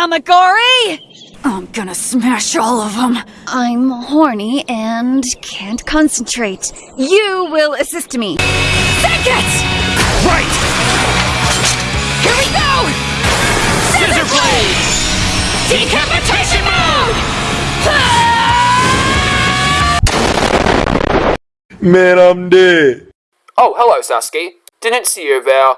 Tamagori! I'm gonna smash all of them. I'm horny and can't concentrate. You will assist me. Take it! Right! Here we go! Scissor blade! Decapitation mode! Man, I'm dead. Oh, hello, Sasuke. Didn't see you there.